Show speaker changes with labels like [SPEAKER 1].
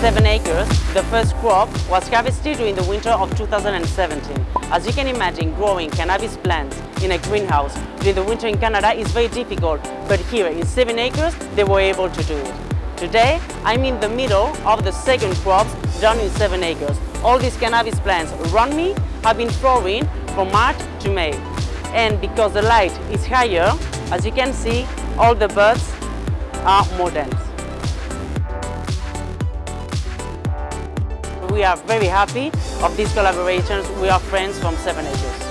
[SPEAKER 1] 7 acres, the first crop was harvested during the winter of 2017. As you can imagine, growing cannabis plants in a greenhouse during the winter in Canada is very difficult, but here in 7 acres, they were able to do it. Today, I'm in the middle of the second crop done in 7 acres. All these cannabis plants around me have been flowering from March to May. And because the light is higher, as you can see, all the buds are more dense. We are very happy of these collaborations with our friends from Seven Acres.